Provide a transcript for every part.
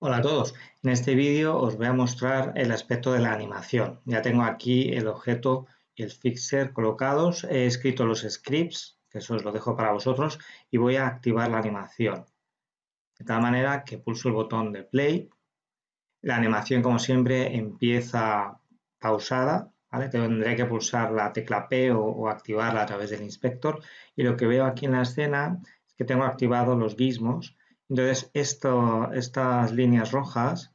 Hola a todos, en este vídeo os voy a mostrar el aspecto de la animación. Ya tengo aquí el objeto y el fixer colocados, he escrito los scripts, que eso os lo dejo para vosotros, y voy a activar la animación. De tal manera que pulso el botón de play, la animación como siempre empieza pausada, tendré que pulsar la tecla P o, o activarla a través del inspector. Y lo que veo aquí en la escena es que tengo activados los gizmos entonces, estas líneas rojas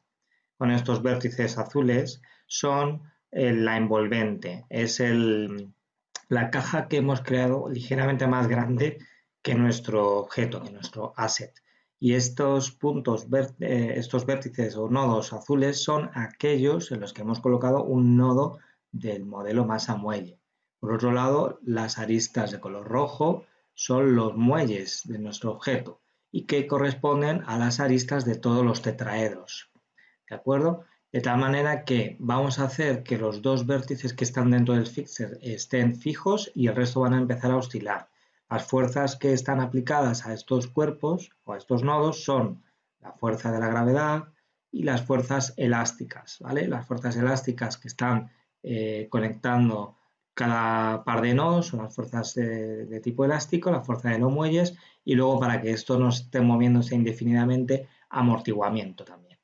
con estos vértices azules son eh, la envolvente, es la caja que hemos creado ligeramente más grande que nuestro objeto, que nuestro asset. Y estos puntos, eh, estos vértices o nodos azules son aquellos en los que hemos colocado un nodo del modelo masa muelle. Por otro lado, las aristas de color rojo son los muelles de nuestro objeto y que corresponden a las aristas de todos los tetraedros. ¿De acuerdo? De tal manera que vamos a hacer que los dos vértices que están dentro del fixer estén fijos y el resto van a empezar a oscilar. Las fuerzas que están aplicadas a estos cuerpos o a estos nodos son la fuerza de la gravedad y las fuerzas elásticas. ¿vale? Las fuerzas elásticas que están eh, conectando cada par de nodos son las fuerzas de, tipo elástico, la fuerza de los muelles y luego para que esto no esté moviéndose indefinidamente, amortiguamiento también.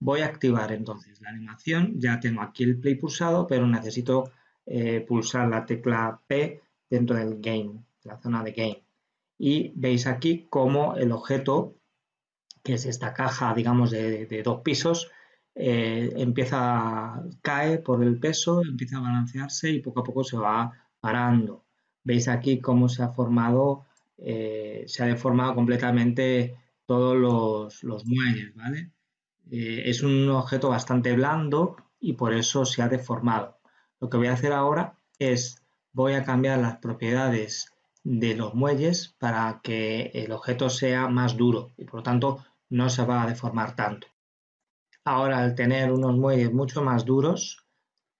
Voy a activar entonces la animación, ya tengo aquí el play pulsado, pero necesito eh, pulsar la tecla P dentro del game, la zona de game. Y veis aquí cómo el objeto, que es esta caja, digamos, de dos pisos, eh, empieza, cae por el peso, empieza a balancearse y poco a poco se va parando. Veis aquí cómo se ha formado, eh, se ha deformado completamente todos los, muelles, ¿vale? Eh, es un objeto bastante blando y por eso se ha deformado. Lo que voy a hacer ahora es, voy a cambiar las propiedades de los muelles para que el objeto sea más duro y por lo tanto no se va a deformar tanto. Ahora, al tener unos muelles mucho más duros,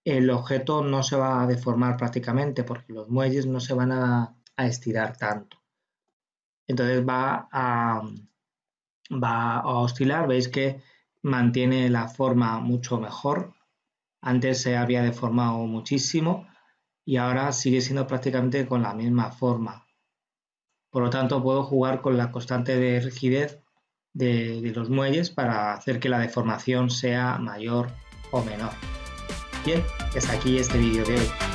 el objeto no se va a deformar prácticamente porque los muelles no se van a, estirar tanto. Entonces va a, va a oscilar, veis que mantiene la forma mucho mejor. Antes se había deformado muchísimo y ahora sigue siendo prácticamente con la misma forma. Por lo tanto, puedo jugar con la constante de rigidez de, los muelles para hacer que la deformación sea mayor o menor. Bien, hasta aquí este vídeo de hoy.